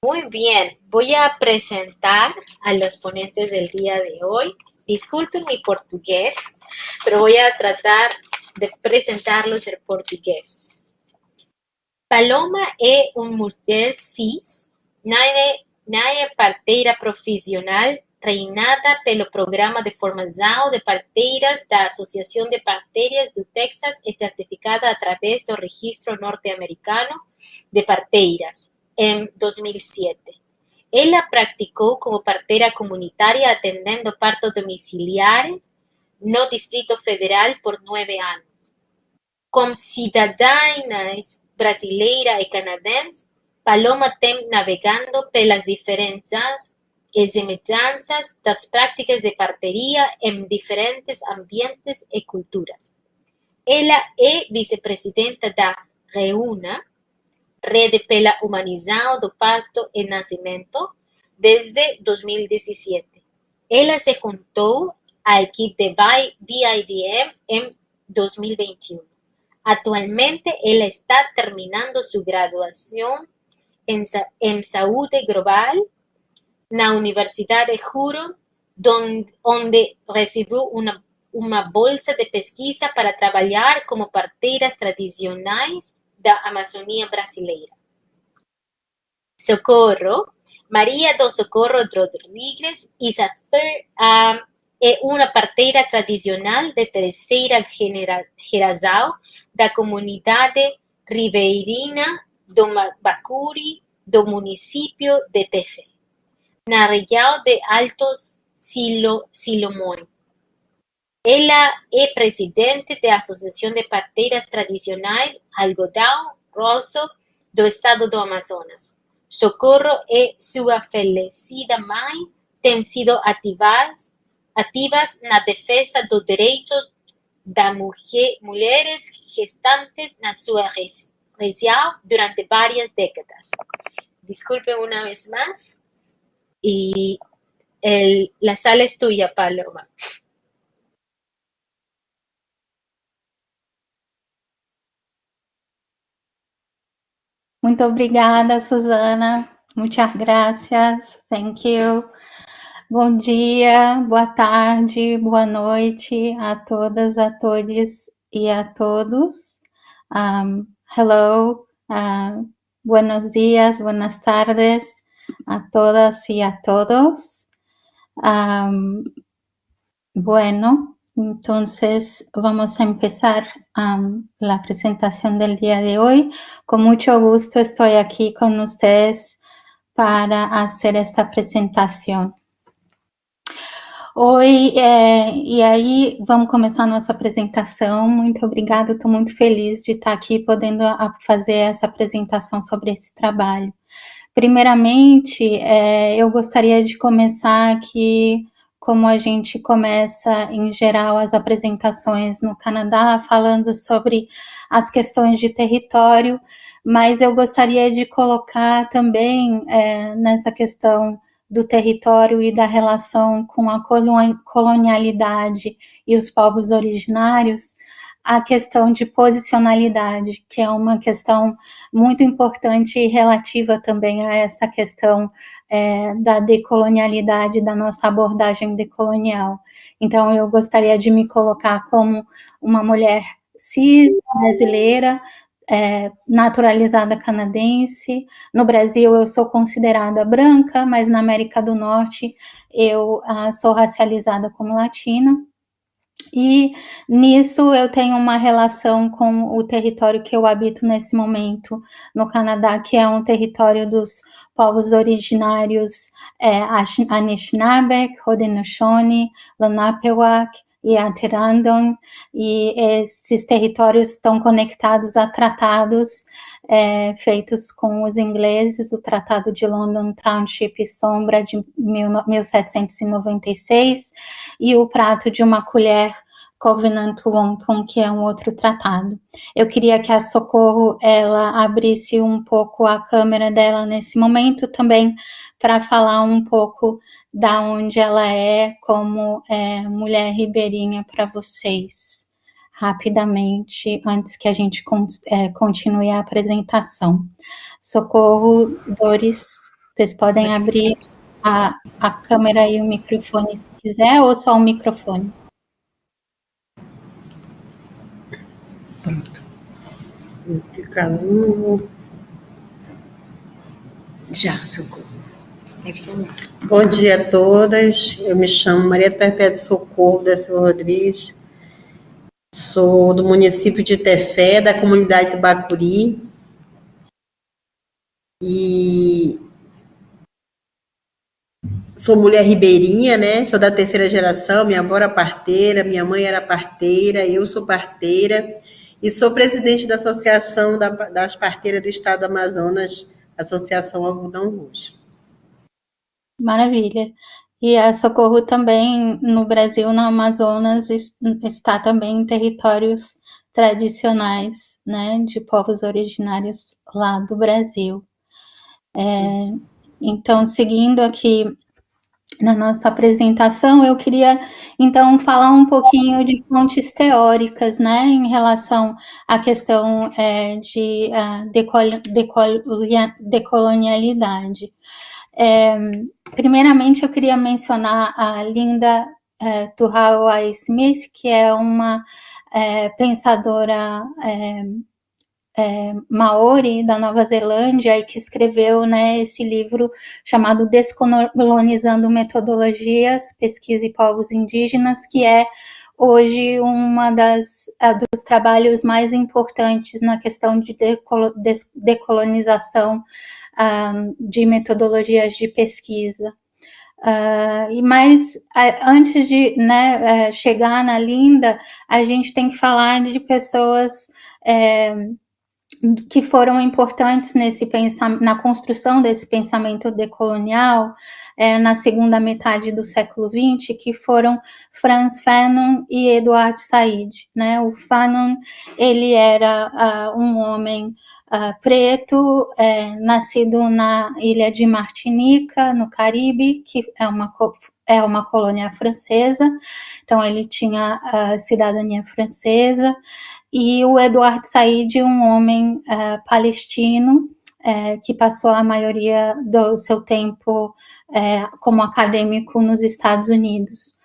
Muy bien, voy a presentar a los ponentes del día de hoy. Disculpen mi portugués, pero voy a tratar de presentarlos en portugués. Paloma é uma mulher cis, na, na parteira profissional treinada pelo Programa de Formação de Parteiras da Associação de Parteiras do Texas e certificada através do Registro Norte-Americano de Parteiras, en 2007. Ella practicó como partera comunitaria atendiendo partos domiciliares no Distrito Federal por nueve años. Como ciudadana brasileira y canadense, Paloma tem navegando pelas diferencias y semelhanças das prácticas de partería en diferentes ambientes y culturas. Ella es vicepresidenta da REUNA, Rede pela Humanização do Parto e Nascimento desde 2017. Ela se juntou à equipe de BIDM em 2021. Atualmente, ela está terminando sua graduação em, em Saúde Global na Universidade Huron, donde, onde recebeu uma, uma bolsa de pesquisa para trabalhar como parteiras tradicionais da Amazônia brasileira. Socorro, Maria do Socorro Rodrigues é uma parteira tradicional de terceira geração da comunidade ribeirinha do Bacuri do município de Tefe, na região de Altos Silo, Silomões. Ela é presidente da Associação de Parteiras Tradicionais Algodão Rosso do Estado do Amazonas. Socorro e sua falecida mãe têm sido ativas, ativas na defesa do direito das mulheres gestantes na sua região durante várias décadas. Disculpe uma vez. E el, la sala es tuya, Paloma. Muito obrigada, Suzana. Muitas gracias. Thank you. Bom dia, boa tarde, boa noite a todas, a todos e a todos. Um, hello, uh, buenos días, buenas tardes a todas y a todos. Um, bueno, Entonces, vamos a empezar la presentación del día de hoy. Con mucho gusto estoy aquí con ustedes para hacer esta presentação. Oi, e aí vamos começar a nossa apresentação. Muito obrigada, estou muito feliz de estar aqui podendo fazer essa apresentação sobre esse trabalho. Primeiramente, é, eu gostaria de começar aqui como a gente começa, em geral, as apresentações no Canadá, falando sobre as questões de território, mas eu gostaria de colocar também é, nessa questão do território e da relação com a colonialidade e os povos originários, a questão de posicionalidade, que é uma questão muito importante e relativa também a essa questão é, da decolonialidade, da nossa abordagem decolonial. Então, eu gostaria de me colocar como uma mulher cis brasileira, é, naturalizada canadense. No Brasil, eu sou considerada branca, mas na América do Norte, eu ah, sou racializada como latina. E nisso eu tenho uma relação com o território que eu habito nesse momento no Canadá, que é um território dos povos originários é, Anishinaabe, Haudenosaunee, Lenapehoak e Atirandon, e esses territórios estão conectados a tratados é, feitos com os ingleses, o Tratado de London Township e Sombra de 1796 e o Prato de uma Colher Covenant Wampum, que é um outro tratado. Eu queria que a Socorro ela abrisse um pouco a câmera dela nesse momento também para falar um pouco da onde ela é como é, mulher ribeirinha para vocês rapidamente, antes que a gente é, continue a apresentação. Socorro, Doris, Vocês podem abrir a, a câmera e o microfone se quiser, ou só o microfone. Um. Já, socorro. Bom dia a todas. Eu me chamo Maria Perpétua Socorro da Silva Rodrigues. Sou do município de Tefé, da comunidade do Bacuri. E sou mulher ribeirinha, né? Sou da terceira geração, minha avó era parteira, minha mãe era parteira, eu sou parteira e sou presidente da Associação das Parteiras do Estado do Amazonas, Associação Algodão Roxo. Maravilha. E a Socorro também, no Brasil, no Amazonas, está também em territórios tradicionais, né, de povos originários lá do Brasil. É, então, seguindo aqui na nossa apresentação, eu queria, então, falar um pouquinho de fontes teóricas, né, em relação à questão é, de uh, decol decol decolonialidade. É, primeiramente, eu queria mencionar a Linda é, Tuhawai Smith, que é uma é, pensadora é, maori da Nova Zelândia e que escreveu né, esse livro chamado Descolonizando Metodologias, Pesquisa e Povos Indígenas, que é hoje uma das uh, dos trabalhos mais importantes na questão de decolonização uh, de metodologias de pesquisa. Uh, e antes de né, chegar na Linda, a gente tem que falar de pessoas é, que foram importantes nesse na construção desse pensamento decolonial é, na segunda metade do século XX, que foram Franz Fanon e Eduard Said. Né? O Fanon ele era uh, um homem uh, preto, é, nascido na ilha de Martinica, no Caribe, que é uma, é uma colônia francesa, então ele tinha a cidadania francesa, e o Eduardo Said, um homem uh, palestino, uh, que passou a maioria do seu tempo uh, como acadêmico nos Estados Unidos.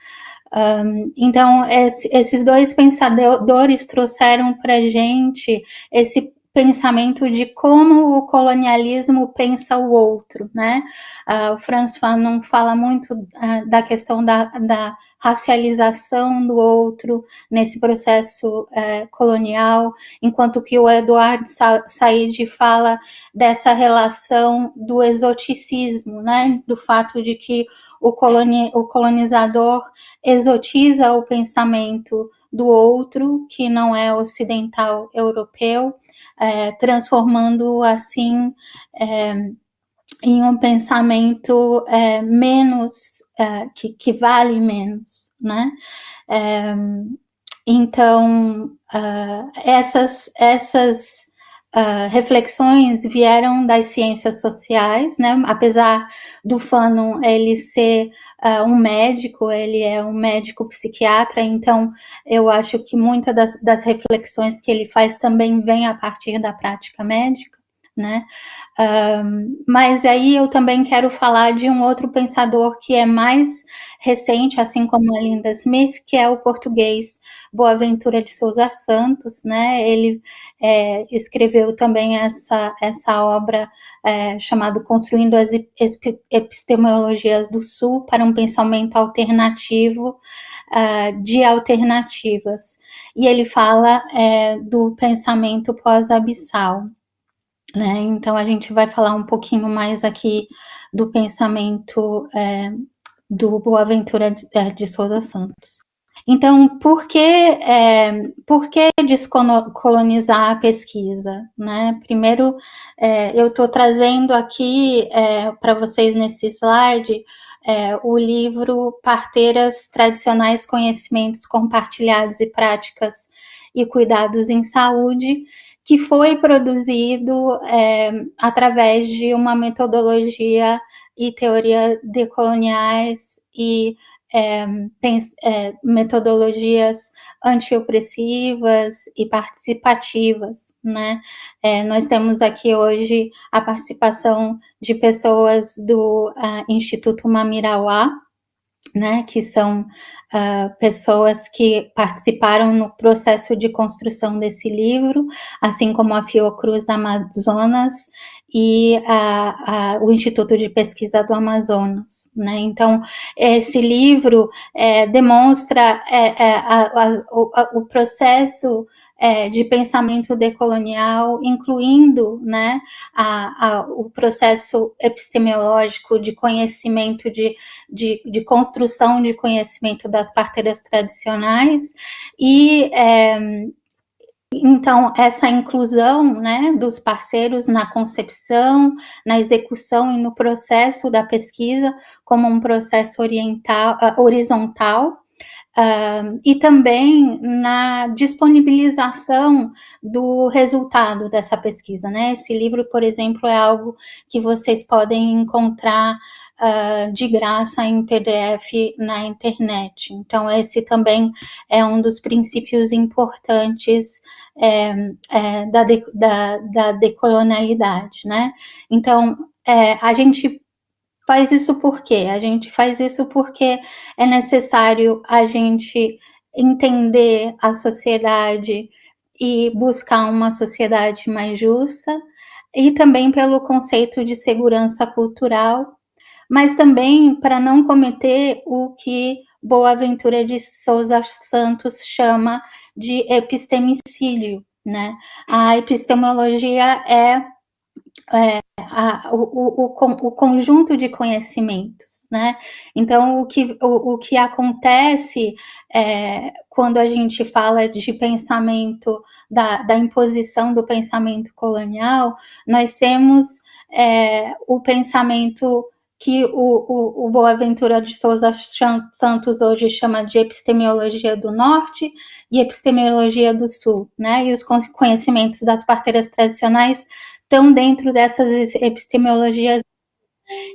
Um, então, esse, esses dois pensadores trouxeram para a gente esse pensamento de como o colonialismo pensa o outro, né? Uh, o Franz Fanon fala muito uh, da questão da, da, racialização do outro nesse processo uh, colonial, enquanto que o Eduardo Sa Said fala dessa relação do exoticismo, né? Do fato de que o, coloni o colonizador exotiza o pensamento do outro, que não é ocidental europeu, é, transformando assim é, em um pensamento é, menos, é, que, que, vale menos, né? É, então, uh, essas, essas uh, reflexões vieram das ciências sociais, né? Apesar do Fanon ele ser uh, um médico, ele é um médico psiquiatra, então eu acho que muitas das, das reflexões que ele faz também vem a partir da prática médica né? Um, mas aí eu também quero falar de um outro pensador que é mais recente, assim como a Linda Smith, que é o português Boaventura de Souza Santos, né? Ele é, escreveu também essa, essa obra é, chamada Construindo as Epistemologias do Sul para um Pensamento Alternativo uh, de Alternativas. E ele fala é, do pensamento pós-abissal. Né? Então, a gente vai falar um pouquinho mais aqui do pensamento é, do Boaventura de, é, de Souza Santos. Então, por que, é, por que descolonizar a pesquisa? Né? Primeiro, é, eu estou trazendo aqui é, para vocês nesse slide é, o livro Parteiras Tradicionais Conhecimentos Compartilhados e Práticas e Cuidados em Saúde, que foi produzido é, através de uma metodologia e teoria decoloniais e é, é, metodologias antiopressivas e participativas, né? É, nós temos aqui hoje a participação de pessoas do uh, Instituto Mamirauá, né, que são uh, pessoas que participaram no processo de construção desse livro, assim como a Fiocruz Amazonas e a, a, o Instituto de Pesquisa do Amazonas. Né? Então, esse livro é, demonstra é, é, a, o, o processo é, de pensamento decolonial, incluindo né, a, a, o processo epistemológico de conhecimento, de, de, de, construção de conhecimento das parteiras tradicionais, e é, então, essa inclusão né, dos parceiros na concepção, na execução e no processo da pesquisa, como um processo oriental, uh, horizontal, Uh, e também na disponibilização do resultado dessa pesquisa, né? Esse livro, por exemplo, é algo que vocês podem encontrar uh, de graça em PDF na internet. Então, esse também é um dos princípios importantes é, é, da, de, da, da decolonialidade, né? Então, é, a gente faz isso por quê? A gente faz isso porque é necessário a gente entender a sociedade e buscar uma sociedade mais justa, e também pelo conceito de segurança cultural, mas também para não cometer o que Boaventura de Souza Santos chama de epistemicídio, né? A epistemologia é é, a, o, o, o, conjunto de conhecimentos, né? Então, o que, o, o que acontece é, quando a gente fala de pensamento, da, da imposição do pensamento colonial, nós temos é, o pensamento que o, o, o, Boaventura de Souza Santos hoje chama de epistemologia do norte e epistemologia do sul, né? E os conhecimentos das parteiras tradicionais estão dentro dessas epistemologias.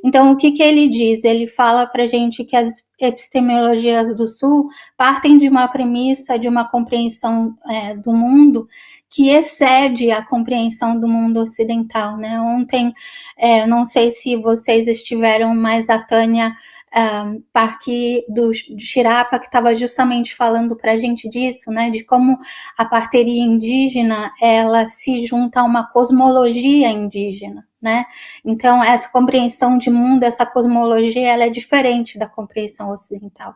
Então, o que, que ele diz? Ele fala para a gente que as epistemologias do Sul partem de uma premissa, de uma compreensão é, do mundo que excede a compreensão do mundo ocidental. Né? Ontem, é, não sei se vocês estiveram, mas a Tânia um, parque do, Xirapa, que estava justamente falando para a gente disso, né, de como a parteria indígena, ela se junta a uma cosmologia indígena, né, então essa compreensão de mundo, essa cosmologia, ela é diferente da compreensão ocidental.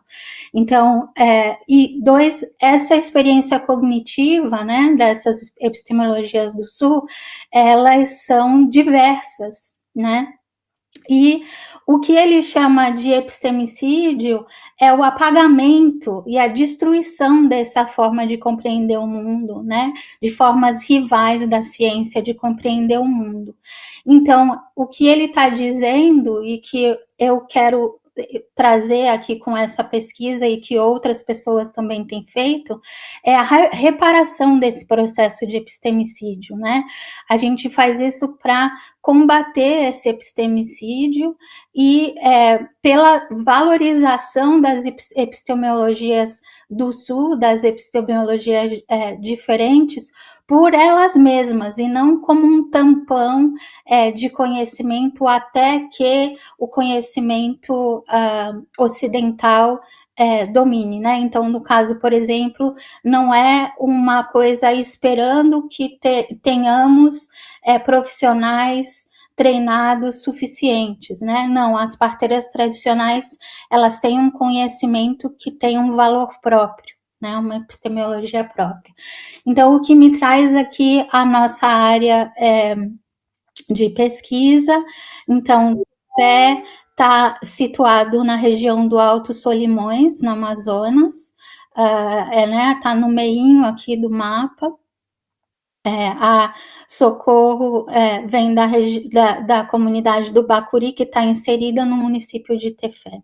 Então, é, e dois, essa experiência cognitiva, né, dessas epistemologias do Sul, elas são diversas, né, e o que ele chama de epistemicídio é o apagamento e a destruição dessa forma de compreender o mundo, né? De formas rivais da ciência de compreender o mundo. Então, o que ele está dizendo e que eu quero trazer aqui com essa pesquisa e que outras pessoas também têm feito é a reparação desse processo de epistemicídio, né? A gente faz isso para combater esse epistemicídio e é, pela valorização das epistemologias do Sul, das epistemologias é, diferentes, por elas mesmas e não como um tampão é, de conhecimento até que o conhecimento uh, ocidental é, domine, né? Então, no caso, por exemplo, não é uma coisa esperando que te, tenhamos é, profissionais treinados suficientes, né? Não, as parteiras tradicionais, elas têm um conhecimento que tem um valor próprio, né? Uma epistemologia própria. Então, o que me traz aqui a nossa área é, de pesquisa, então, o pé está situado na região do Alto Solimões, no Amazonas, uh, é, né, tá no meinho aqui do mapa, é, a Socorro é, vem da, da, da, comunidade do Bacuri, que está inserida no município de Tefé.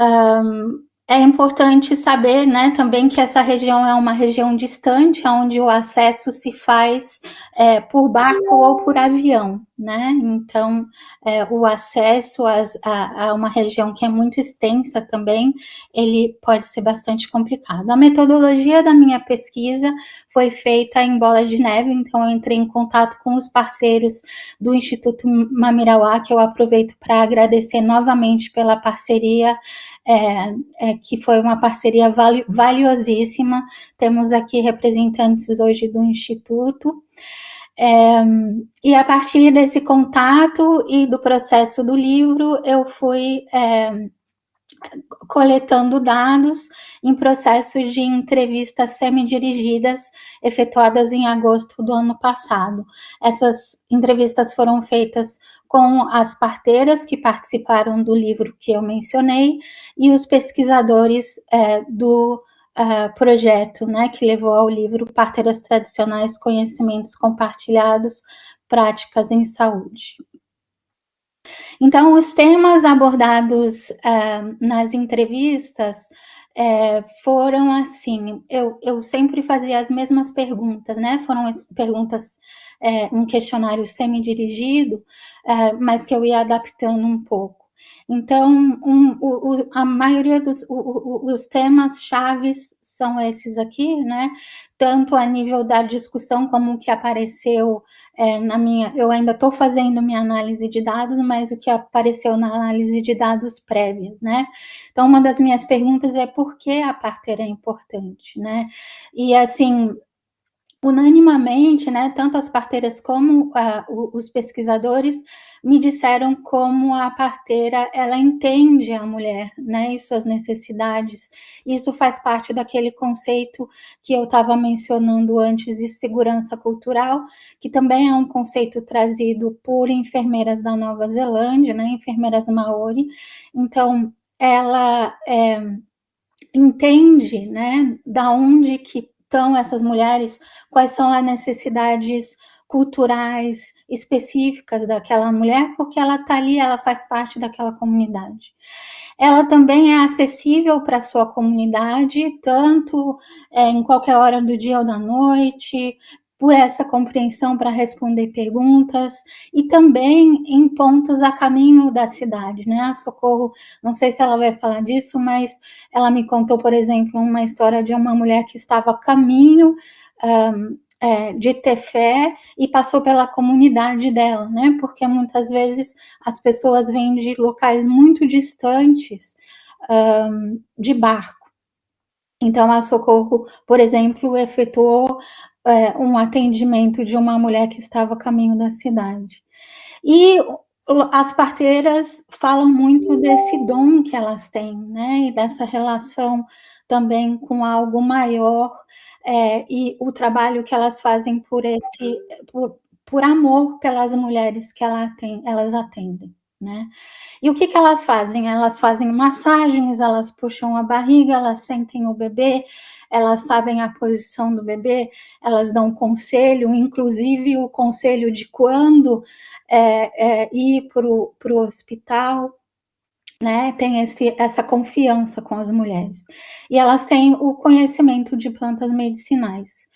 Um, é importante saber, né, também que essa região é uma região distante, onde o acesso se faz é, por barco ou por avião, né? Então, é, o acesso a, a, a, uma região que é muito extensa também, ele pode ser bastante complicado. A metodologia da minha pesquisa foi feita em bola de neve, então eu entrei em contato com os parceiros do Instituto Mamirauá, que eu aproveito para agradecer novamente pela parceria é, é, que foi uma parceria vali valiosíssima. Temos aqui representantes hoje do Instituto. É, e a partir desse contato e do processo do livro, eu fui é, coletando dados em processos de entrevistas semi-dirigidas efetuadas em agosto do ano passado. Essas entrevistas foram feitas com as parteiras que participaram do livro que eu mencionei e os pesquisadores é, do uh, projeto, né, que levou ao livro Parteiras Tradicionais, Conhecimentos Compartilhados, Práticas em Saúde. Então, os temas abordados uh, nas entrevistas é, foram assim, eu, eu sempre fazia as mesmas perguntas, né? Foram perguntas, é, um questionário semi-dirigido, é, mas que eu ia adaptando um pouco. Então, um, o, a maioria dos o, os temas chaves são esses aqui, né? Tanto a nível da discussão como o que apareceu é, na minha... Eu ainda estou fazendo minha análise de dados, mas o que apareceu na análise de dados prévia, né? Então, uma das minhas perguntas é por que a parteira é importante, né? E, assim, unanimamente, né, tanto as parteiras como uh, os pesquisadores me disseram como a parteira, ela entende a mulher, né, e suas necessidades. Isso faz parte daquele conceito que eu estava mencionando antes de segurança cultural, que também é um conceito trazido por enfermeiras da Nova Zelândia, né, enfermeiras maori. Então, ela é, entende, né, da onde que estão essas mulheres, quais são as necessidades culturais específicas daquela mulher, porque ela está ali, ela faz parte daquela comunidade. Ela também é acessível para a sua comunidade, tanto é, em qualquer hora do dia ou da noite, por essa compreensão para responder perguntas e também em pontos a caminho da cidade, né? A Socorro, não sei se ela vai falar disso, mas ela me contou, por exemplo, uma história de uma mulher que estava a caminho um, é, de ter fé e passou pela comunidade dela, né? Porque muitas vezes as pessoas vêm de locais muito distantes um, de barco. Então, a Socorro, por exemplo, efetuou é, um atendimento de uma mulher que estava a caminho da cidade. E as parteiras falam muito desse dom que elas têm, né, e dessa relação também com algo maior, é, e o trabalho que elas fazem por esse, por, por amor pelas mulheres que ela elas atendem. Né? E o que, que elas fazem? Elas fazem massagens, elas puxam a barriga, elas sentem o bebê, elas sabem a posição do bebê, elas dão conselho, inclusive o conselho de quando é, é, ir para o hospital, né, tem esse, essa confiança com as mulheres. E elas têm o conhecimento de plantas medicinais.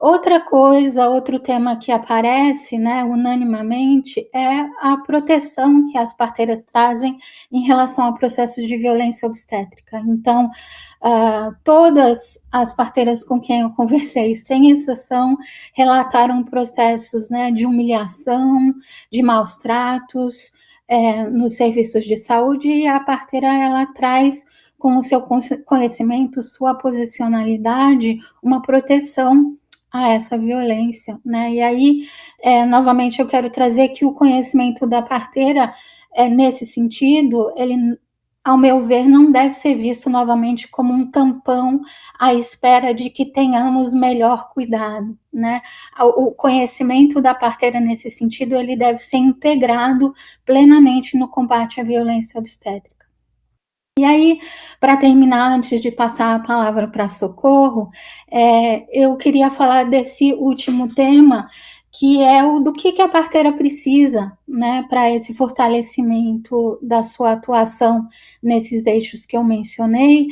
Outra coisa, outro tema que aparece, né, unanimamente, é a proteção que as parteiras trazem em relação a processos de violência obstétrica. Então, uh, todas as parteiras com quem eu conversei, sem exceção, relataram processos né, de humilhação, de maus tratos é, nos serviços de saúde, e a parteira, ela traz com o seu conhecimento, sua posicionalidade, uma proteção a essa violência, né? E aí, é, novamente, eu quero trazer que o conhecimento da parteira, é, nesse sentido, ele, ao meu ver, não deve ser visto novamente como um tampão à espera de que tenhamos melhor cuidado, né? O conhecimento da parteira nesse sentido, ele deve ser integrado plenamente no combate à violência obstétrica. E aí, para terminar, antes de passar a palavra para Socorro, é, eu queria falar desse último tema, que é o do que, que a parteira precisa, né, para esse fortalecimento da sua atuação nesses eixos que eu mencionei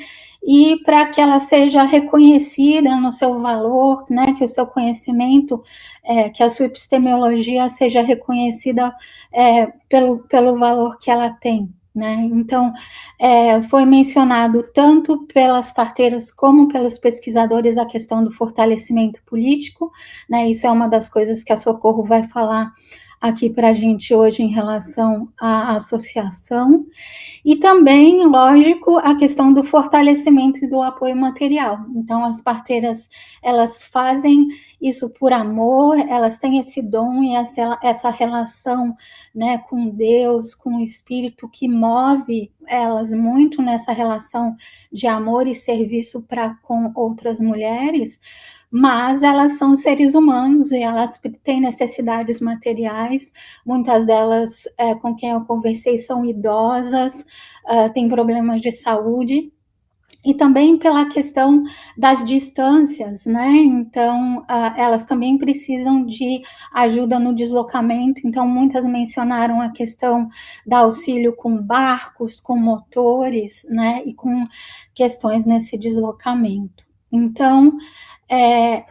e para que ela seja reconhecida no seu valor, né, que o seu conhecimento, é, que a sua epistemologia seja reconhecida é, pelo, pelo valor que ela tem. Né? Então, é, foi mencionado tanto pelas parteiras como pelos pesquisadores a questão do fortalecimento político, né? Isso é uma das coisas que a Socorro vai falar aqui para a gente hoje em relação à associação. E também, lógico, a questão do fortalecimento e do apoio material. Então, as parteiras, elas fazem isso por amor, elas têm esse dom e essa, essa relação né, com Deus, com o Espírito, que move elas muito nessa relação de amor e serviço para com outras mulheres, mas elas são seres humanos e elas têm necessidades materiais. Muitas delas, é, com quem eu conversei, são idosas, uh, têm problemas de saúde. E também pela questão das distâncias, né? Então, uh, elas também precisam de ajuda no deslocamento. Então, muitas mencionaram a questão da auxílio com barcos, com motores, né? E com questões nesse deslocamento. Então, é,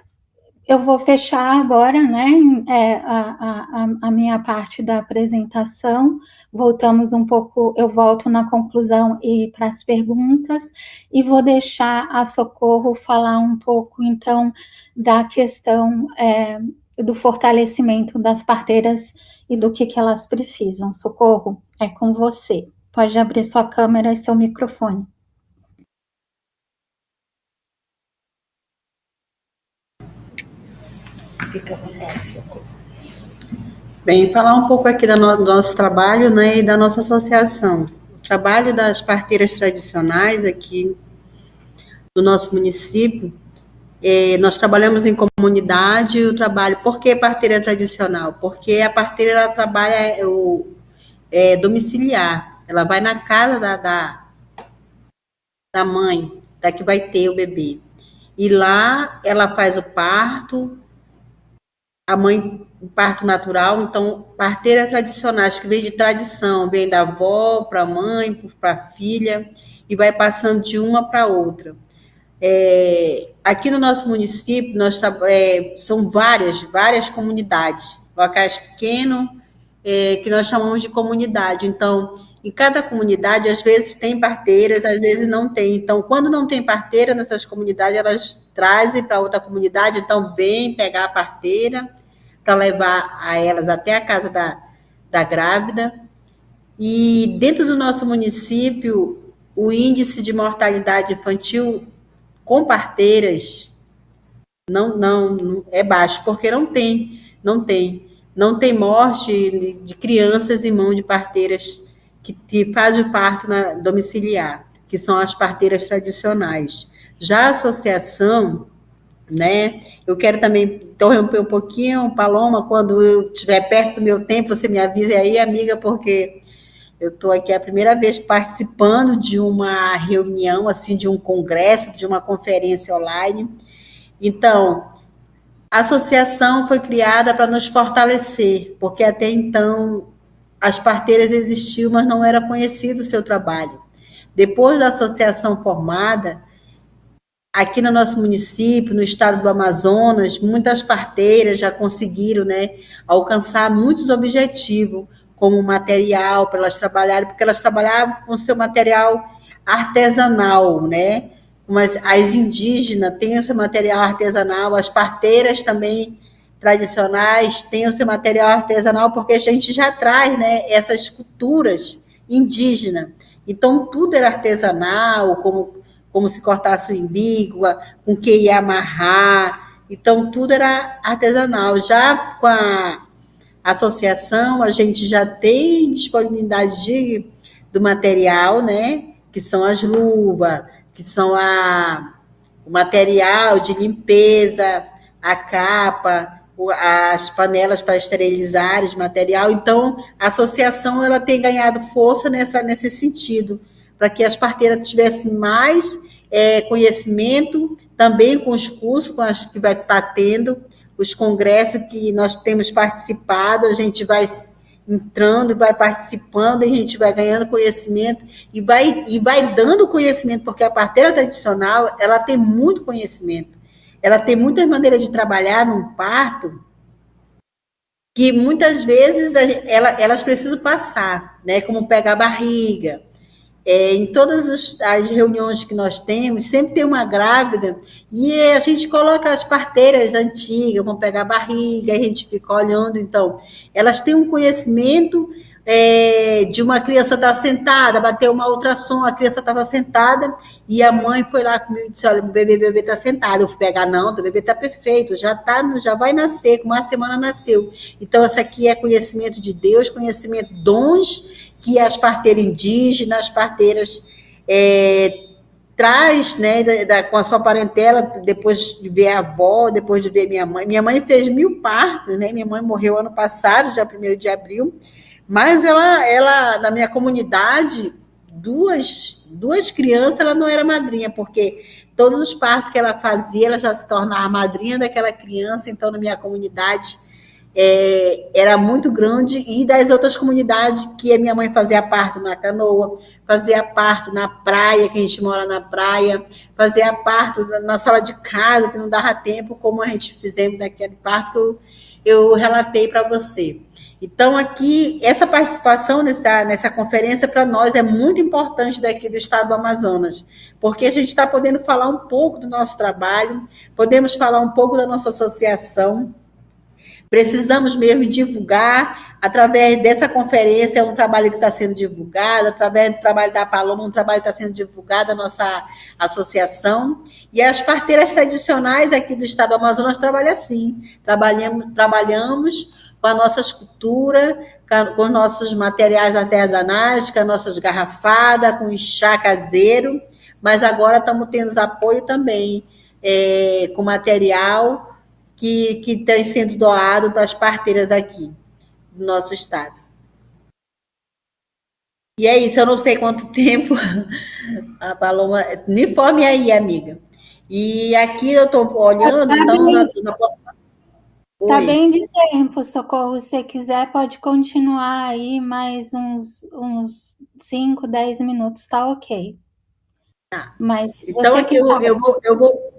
eu vou fechar agora né, é, a, a, a, minha parte da apresentação. Voltamos um pouco, eu volto na conclusão e para as perguntas, e vou deixar a Socorro falar um pouco, então, da questão é, do fortalecimento das parteiras e do que, que elas precisam. Socorro, é com você. Pode abrir sua câmera e seu microfone. Fica à vontade, Socorro. Bem, falar um pouco aqui do nosso trabalho né, e da nossa associação. O trabalho das parteiras tradicionais aqui no nosso município, é, nós trabalhamos em comunidade o trabalho. Por que parteira tradicional? Porque a parteira ela trabalha é, o, é, domiciliar. Ela vai na casa da, da, da mãe, da que vai ter o bebê. E lá ela faz o parto, a mãe, parto natural, então, parteira tradicional, acho que vem de tradição, vem da avó para a mãe, para a filha, e vai passando de uma para outra. É, aqui no nosso município, nós é, são várias, várias comunidades, locais pequenos, é, que nós chamamos de comunidade. Então, em cada comunidade, às vezes tem parteiras, às vezes não tem. Então, quando não tem parteira nessas comunidades, elas trazem para outra comunidade, então vem pegar a parteira para levar a elas até a casa da, da grávida. E dentro do nosso município, o índice de mortalidade infantil com parteiras não, não é baixo, porque não tem, não tem, não tem morte de crianças em mão de parteiras que, que faz o parto na, domiciliar, que são as parteiras tradicionais. Já a associação, né? Eu quero também interromper um pouquinho, Paloma, quando eu estiver perto do meu tempo, você me avise aí, amiga, porque eu estou aqui a primeira vez participando de uma reunião, assim, de um congresso, de uma conferência online. Então, a associação foi criada para nos fortalecer, porque até então as parteiras existiam, mas não era conhecido o seu trabalho. Depois da associação formada, aqui no nosso município, no estado do Amazonas, muitas parteiras já conseguiram né, alcançar muitos objetivos, como material para elas trabalharem, porque elas trabalhavam com seu material artesanal, né? Mas as indígenas têm o seu material artesanal, as parteiras também tradicionais têm o seu material artesanal, porque a gente já traz né, essas culturas indígenas. Então, tudo era artesanal, como, como se cortasse o umbigo, com que ia amarrar. Então, tudo era artesanal. Já com a associação, a gente já tem disponibilidade de, do material, né? Que são as luvas, que são a, o material de limpeza, a capa, as panelas para esterilizar esse material. Então, a associação ela tem ganhado força nessa, nesse sentido, para que as parteiras tivessem mais é, conhecimento, também com os cursos com as que vai estar tendo, os congressos que nós temos participado, a gente vai entrando, vai participando, e a gente vai ganhando conhecimento e vai, e vai dando conhecimento, porque a parteira tradicional, ela tem muito conhecimento. Ela tem muitas maneiras de trabalhar num parto que muitas vezes ela, elas precisam passar, né? Como pegar a barriga, é, em todas as reuniões que nós temos, sempre tem uma grávida e a gente coloca as parteiras antigas, vão pegar a barriga, a gente fica olhando. Então, elas têm um conhecimento é, de uma criança estar tá sentada, bateu uma ultrassom, a criança estava sentada e a mãe foi lá comigo e disse: Olha, o bebê, bebê está sentado. Eu fui pegar, não, o bebê está perfeito, já tá, já vai nascer, com uma semana nasceu. Então, isso aqui é conhecimento de Deus, conhecimento, dons que as parteiras indígenas, as parteiras é, traz, né, da, da, com a sua parentela, depois de ver a avó, depois de ver minha mãe. Minha mãe fez mil partos, né? Minha mãe morreu ano passado, já 1 de abril, mas ela, ela, na minha comunidade, duas, duas crianças, ela não era madrinha, porque todos os partos que ela fazia, ela já se tornava madrinha daquela criança, então, na minha comunidade, é, era muito grande, e das outras comunidades que a minha mãe fazia parto na canoa, fazia parto na praia, que a gente mora na praia, fazia parto na sala de casa, que não dava tempo, como a gente fizemos naquele parto eu relatei para você. Então, aqui, essa participação nessa, nessa conferência para nós é muito importante daqui do estado do Amazonas, porque a gente está podendo falar um pouco do nosso trabalho, podemos falar um pouco da nossa associação, Precisamos mesmo divulgar, através dessa conferência, é um trabalho que está sendo divulgado, através do trabalho da Paloma, um trabalho que está sendo divulgado, a nossa associação. E as parteiras tradicionais aqui do Estado do Amazonas trabalham assim, trabalhamos, trabalhamos com a nossa escultura, com os nossos materiais artesanais, com as nossas garrafadas, com o chá caseiro, mas agora estamos tendo apoio também é, com material que, que tem sendo doado para as parteiras aqui do nosso estado. E é isso, eu não sei quanto tempo a Paloma. Me informe aí, amiga. E aqui eu estou olhando, então. Bem, não Tá bem de tempo, Socorro. Se você quiser, pode continuar aí mais uns, uns 5, 10 minutos, tá ok. Tá. Mas então, aqui eu, eu, vou, eu, vou,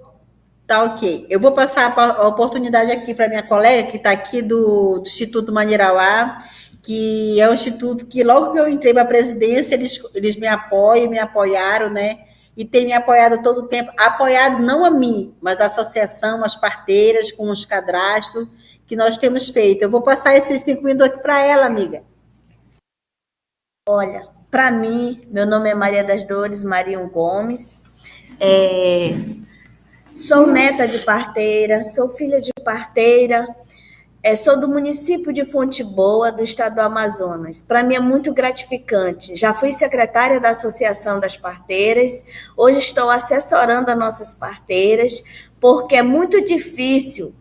Tá ok. Eu vou passar a oportunidade aqui para minha colega, que está aqui do, do, Instituto Manirauá, que é um instituto que, logo que eu entrei para a presidência, eles, eles me apoiam, me apoiaram, né? E tem me apoiado todo o tempo. Apoiado não a mim, mas a associação, as parteiras, com os cadastros que nós temos feito. Eu vou passar esses cinco minutos aqui para ela, amiga. Olha, para mim, meu nome é Maria das Dores Marinho Gomes. É, Sou neta de parteira, sou filha de parteira, é, sou do município de Fonte Boa, do estado do Amazonas. Para mim é muito gratificante. Já fui secretária da Associação das Parteiras, hoje estou assessorando as nossas parteiras, porque é muito difícil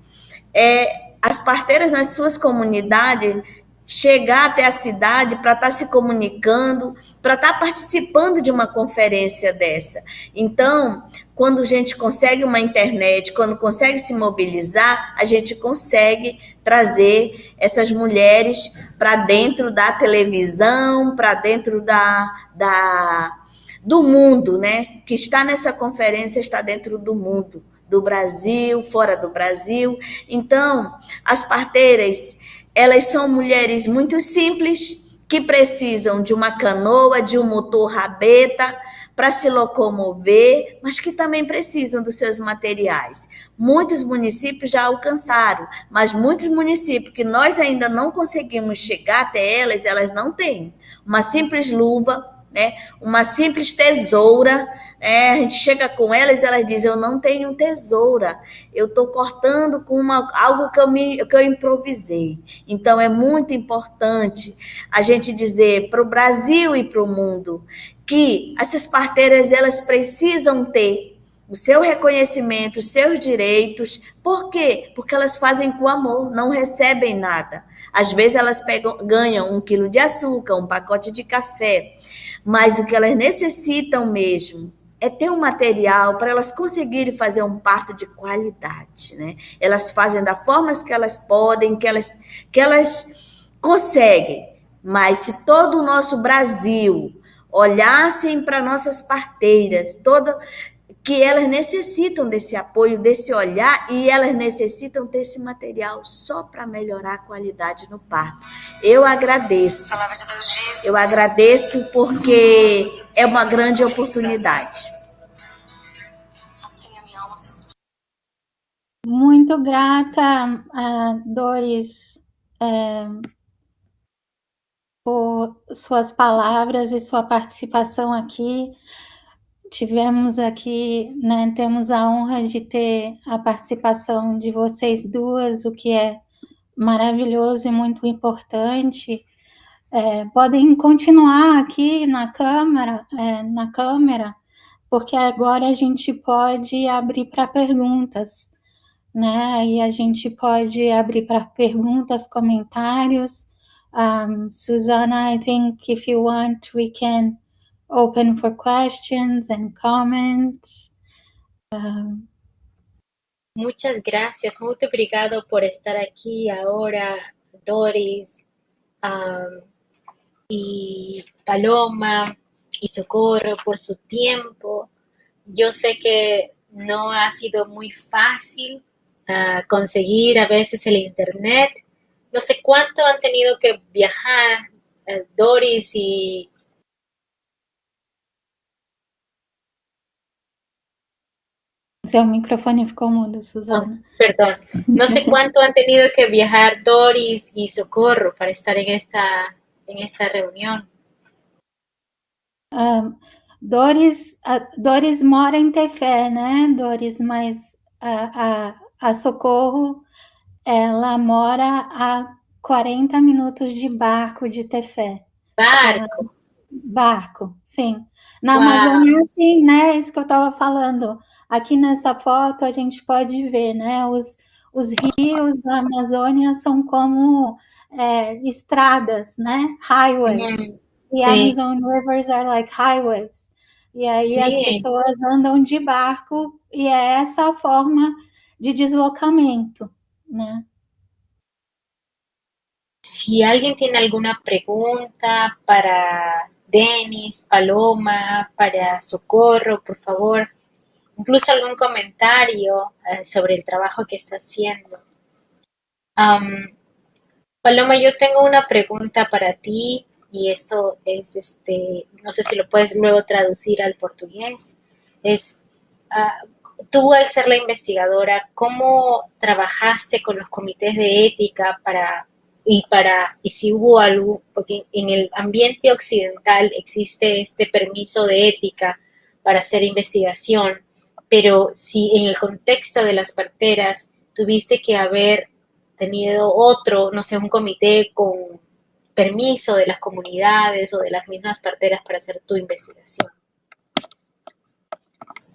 é, as parteiras nas suas comunidades chegar até a cidade para estar tá se comunicando, para estar tá participando de uma conferência dessa. Então, quando a gente consegue uma internet, quando consegue se mobilizar, a gente consegue trazer essas mulheres para dentro da televisão, para dentro da, da, do mundo, né? Que está nessa conferência, está dentro do mundo, do Brasil, fora do Brasil. Então, as parteiras elas são mulheres muito simples que precisam de uma canoa, de um motor rabeta para se locomover, mas que também precisam dos seus materiais. Muitos municípios já alcançaram, mas muitos municípios que nós ainda não conseguimos chegar até elas, elas não têm. Uma simples luva, né? Uma simples tesoura, é, a gente chega com elas elas dizem: Eu não tenho tesoura, eu estou cortando com uma, algo que eu, me, que eu improvisei. Então, é muito importante a gente dizer para o Brasil e para o mundo que essas parteiras elas precisam ter o seu reconhecimento, os seus direitos. Por quê? Porque elas fazem com amor, não recebem nada. Às vezes elas pegam, ganham um quilo de açúcar, um pacote de café, mas o que elas necessitam mesmo é ter um material para elas conseguirem fazer um parto de qualidade, né? Elas fazem da forma que elas podem, que elas, que elas conseguem. Mas se todo o nosso Brasil olhassem para nossas parteiras, todo, que elas necessitam desse apoio, desse olhar, e elas necessitam ter esse material só para melhorar a qualidade no parto. Eu agradeço. Eu agradeço porque é uma grande oportunidade. Muito grata, Doris, é, por suas palavras e sua participação aqui tivemos aqui, né, temos a honra de ter a participação de vocês duas, o que é maravilhoso e muito importante. É, podem continuar aqui na câmera, é, na câmera, porque agora a gente pode abrir para perguntas, né? E a gente pode abrir para perguntas, comentários. Um, Susana, I think if you want, we can open for questions and comments. Um, Muchas gracias, muito obrigado por estar aqui agora, Doris, um, y Paloma y Socorro por su tiempo. Yo sé que no ha sido muy fácil uh, conseguir a veces el internet. No sé cuánto han tenido que viajar uh, Doris y Seu microfone ficou mudo, Susana. Oh, perdón. No sé cuánto han tenido que viajar Doris y Socorro para estar en esta, en esta reunión. Um, Doris, a Doris mora em Tefé, né, Doris? Mas a, a, a Socorro, ela mora a 40 minutos de barco de Tefé. Barco? Barco, sim. Na Uau. Amazônia, sim, né? Isso que eu estava falando. Aqui nessa foto a gente pode ver, né? Os, os rios da Amazônia são como é, estradas, né? Highways. Uhum. E Amazon rivers are like highways. E aí Sim. as pessoas andam de barco e é essa a forma de deslocamento, né? Si alguien tiene alguna pregunta para Denis, Paloma, para Socorro, por favor, incluso algún comentario eh, sobre el trabajo que está haciendo. Um, Paloma, yo tengo una pregunta para ti y esto es, este, no sé si lo puedes luego traducir al portugués. Es, uh, tú al ser la investigadora, ¿cómo trabajaste con los comités de ética para y para y si hubo algo porque en el ambiente occidental existe este permiso de ética para hacer investigación pero si en el contexto de las parteras tuviste que haber tenido otro, no sé, un comité con permiso de las comunidades o de las mismas parteras para hacer tu investigação.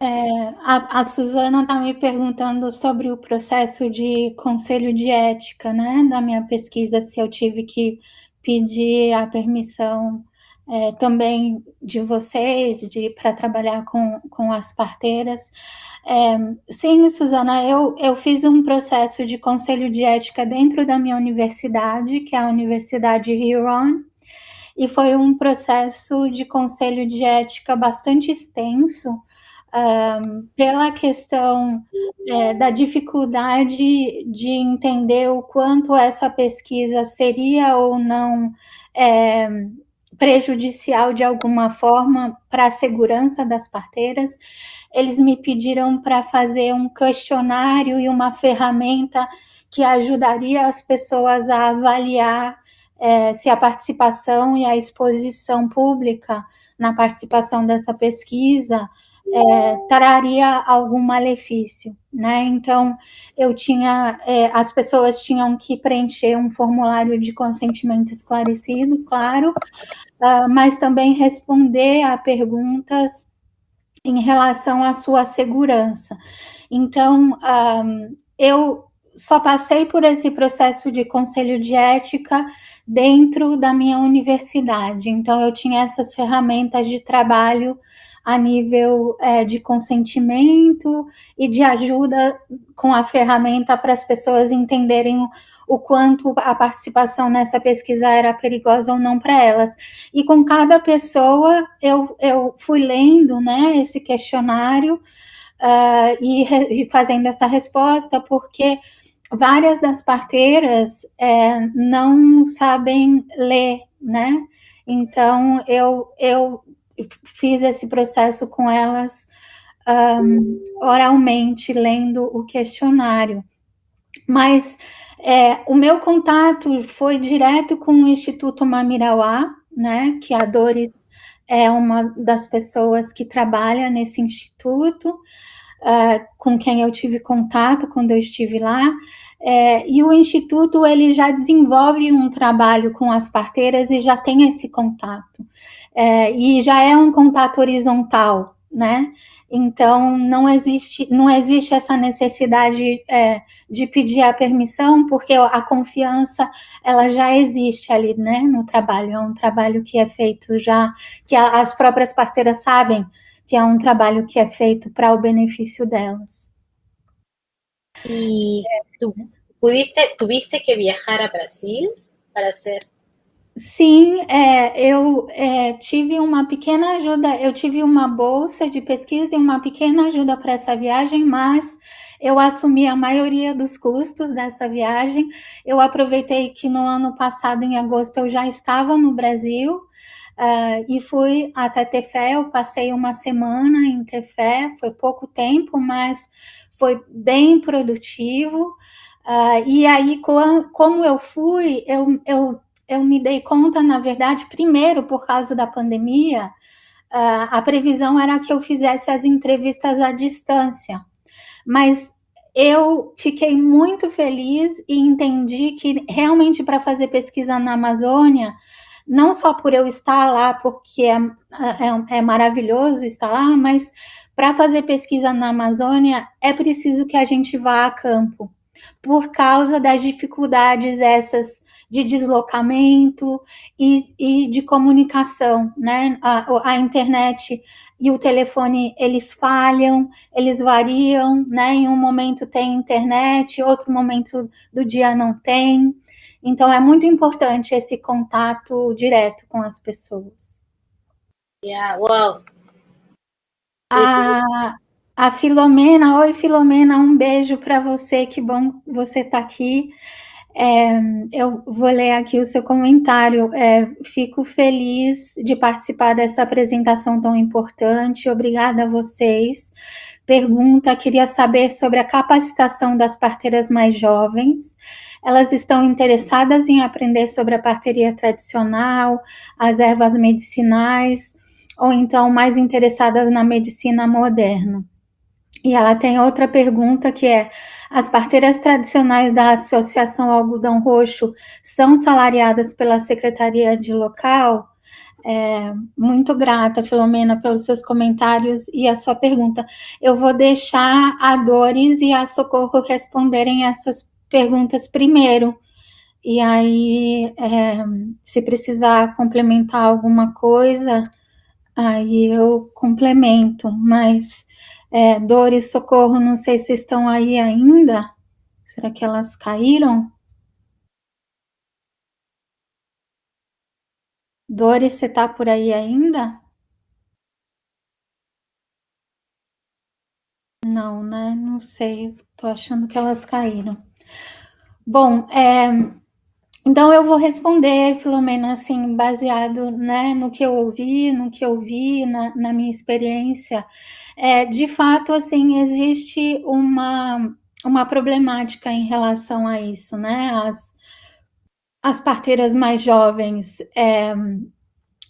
É, a, a, Suzana está me perguntando sobre o processo de conselho de ética, né, da minha pesquisa, se eu tive que pedir a permissão é, também de vocês, de para trabalhar com, com as parteiras. É, sim, Suzana, eu, eu fiz um processo de conselho de ética dentro da minha universidade, que é a Universidade Huron, e foi um processo de conselho de ética bastante extenso, um, pela questão é, da dificuldade de entender o quanto essa pesquisa seria ou não é, prejudicial de alguma forma para a segurança das parteiras. Eles me pediram para fazer um questionário e uma ferramenta que ajudaria as pessoas a avaliar é, se a participação e a exposição pública na participação dessa pesquisa é, traria algum malefício, né? Então, eu tinha, é, as pessoas tinham que preencher um formulário de consentimento esclarecido, claro, uh, mas também responder a perguntas em relação à sua segurança. Então, um, eu só passei por esse processo de conselho de ética dentro da minha universidade. Então, eu tinha essas ferramentas de trabalho a nível é, de consentimento e de ajuda com a ferramenta para as pessoas entenderem o quanto a participação nessa pesquisa era perigosa ou não para elas. E com cada pessoa eu, eu fui lendo né, esse questionário uh, e, e, fazendo essa resposta, porque várias das parteiras é, não sabem ler, né? Então eu, eu fiz esse processo com elas um, oralmente, lendo o questionário. Mas é, o meu contato foi direto com o Instituto Mamirauá, né, que a Doris é uma das pessoas que trabalha nesse instituto, uh, com quem eu tive contato quando eu estive lá, é, e o Instituto ele já desenvolve um trabalho com as parteiras e já tem esse contato, é, e já é um contato horizontal, né, então, não existe, não existe essa necessidade é, de pedir a permissão, porque a confiança, ela já existe ali, né, no trabalho. É um trabalho que é feito já, que as próprias parteiras sabem que é um trabalho que é feito para o benefício delas. E tu pudiste, tuviste que viajar a Brasil para ser Sim, é, eu é, tive uma pequena ajuda, eu tive uma bolsa de pesquisa e uma pequena ajuda para essa viagem, mas eu assumi a maioria dos custos dessa viagem. Eu aproveitei que no ano passado, em agosto, eu já estava no Brasil uh, e fui até Tefé. Eu passei uma semana em Tefé, foi pouco tempo, mas foi bem produtivo. Uh, e aí, como eu fui, eu, eu eu me dei conta, na verdade, primeiro por causa da pandemia, uh, a previsão era que eu fizesse as entrevistas à distância. Mas eu fiquei muito feliz e entendi que realmente para fazer pesquisa na Amazônia, não só por eu estar lá, porque é, é, é maravilhoso estar lá, mas para fazer pesquisa na Amazônia é preciso que a gente vá a campo por causa das dificuldades essas de deslocamento e, e de comunicação, né? A, a, internet e o telefone eles falham, eles variam, né? Em um momento tem internet, outro momento do dia não tem. Então é muito importante esse contato direto com as pessoas. Yeah, well. A, a Filomena, oi Filomena, um beijo para você, que bom você estar tá aqui. É, eu vou ler aqui o seu comentário. É, fico feliz de participar dessa apresentação tão importante. Obrigada a vocês. Pergunta: queria saber sobre a capacitação das parteiras mais jovens. Elas estão interessadas em aprender sobre a parteria tradicional, as ervas medicinais, ou então mais interessadas na medicina moderna? E ela tem outra pergunta que é: as parteiras tradicionais da Associação Algodão Roxo são salariadas pela Secretaria de Local? É, muito grata, Filomena, pelos seus comentários e a sua pergunta. Eu vou deixar a Dores e a Socorro responderem essas perguntas primeiro. E aí, é, se precisar complementar alguma coisa, aí eu complemento, mas é, Dores, Socorro, não sei se estão aí ainda. Será que elas caíram? Dores, você está por aí ainda? Não, né? Não sei. Tô achando que elas caíram. Bom, é, então eu vou responder, Filomena, assim, baseado né, no que eu ouvi, no que eu vi, na, na minha experiência é, de fato, assim, existe uma, uma problemática em relação a isso, né? As, as parteiras mais jovens, é,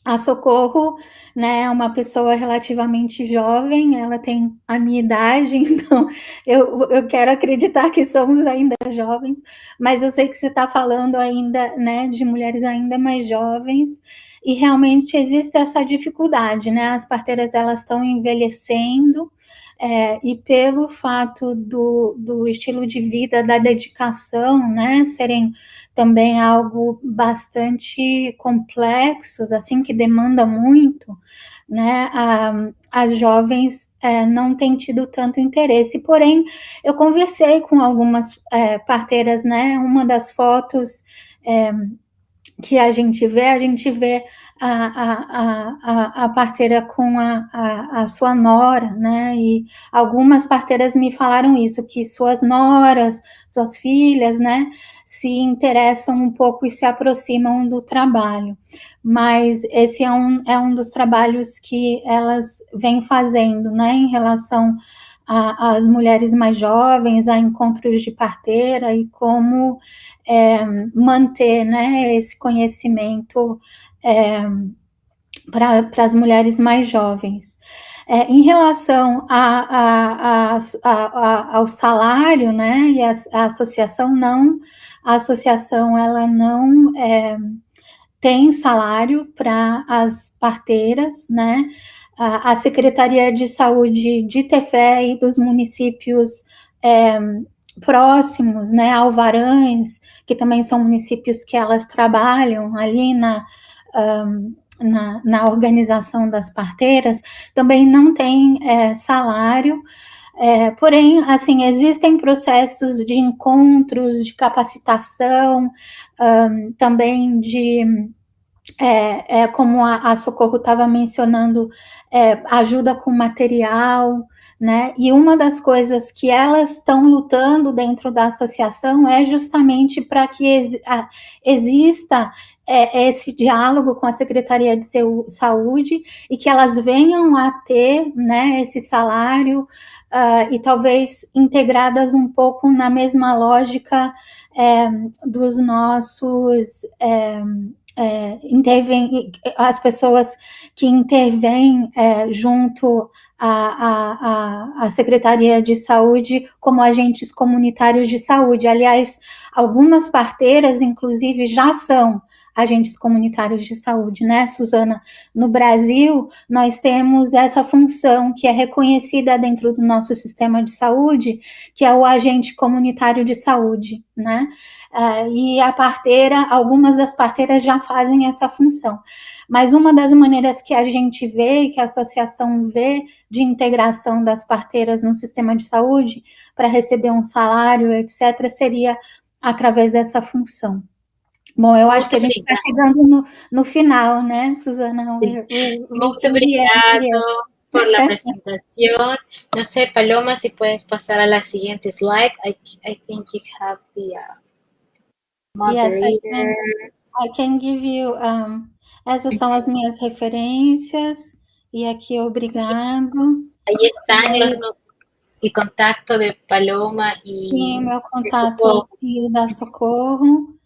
a Socorro, né, é uma pessoa relativamente jovem, ela tem a minha idade, então eu, eu quero acreditar que somos ainda jovens, mas eu sei que você está falando ainda, né, de mulheres ainda mais jovens, e realmente existe essa dificuldade, né? As parteiras elas estão envelhecendo, é, e pelo fato do, do estilo de vida, da dedicação, né, serem também algo bastante complexos, assim, que demanda muito, né, a, as jovens é, não têm tido tanto interesse. Porém, eu conversei com algumas é, parteiras, né, uma das fotos é, que a gente vê, a gente vê a, a, a, a parteira com a, a, a, sua nora, né? E algumas parteiras me falaram isso, que suas noras, suas filhas, né, se interessam um pouco e se aproximam do trabalho. Mas esse é um, é um dos trabalhos que elas vêm fazendo, né, em relação às mulheres mais jovens, a encontros de parteira e como é, manter né, esse conhecimento é, para as mulheres mais jovens. É, em relação a, a, a, ao salário, né, e a, associação não, a associação ela não é, tem salário para as parteiras, né, a, Secretaria de Saúde de Tefé e dos municípios é, próximos, né, Alvarães, que também são municípios que elas trabalham ali na, um, na, na, organização das parteiras, também não tem é, salário, é, porém, assim, existem processos de encontros, de capacitação, um, também de é, é, como a, a Socorro estava mencionando, é, ajuda com material, né? E uma das coisas que elas estão lutando dentro da associação é justamente para que ex, a, exista é, esse diálogo com a Secretaria de Saúde e que elas venham a ter né, esse salário uh, e talvez integradas um pouco na mesma lógica é, dos nossos. É, é, intervém, as pessoas que intervêm é, junto à, à, à, Secretaria de Saúde como agentes comunitários de saúde. Aliás, algumas parteiras, inclusive, já são agentes comunitários de saúde, né, Suzana? No Brasil, nós temos essa função que é reconhecida dentro do nosso sistema de saúde, que é o agente comunitário de saúde, né? Uh, e a parteira, algumas das parteiras já fazem essa função. Mas uma das maneiras que a gente vê que a associação vê de integração das parteiras no sistema de saúde para receber um salário, etc., seria através dessa função. Bom, eu acho que a gente está chegando no, no, final, né, Susana? Muito obrigado por la presentación. No sé, Paloma, si puedes pasar a la siguiente slide. I, I think you have the uh, moderator. Yes, I can, I can give you. Um, essas são as minhas referências. E aqui, obrigado. Aí estão los, o contato de Paloma e. Sim, meu contato e da Socorro.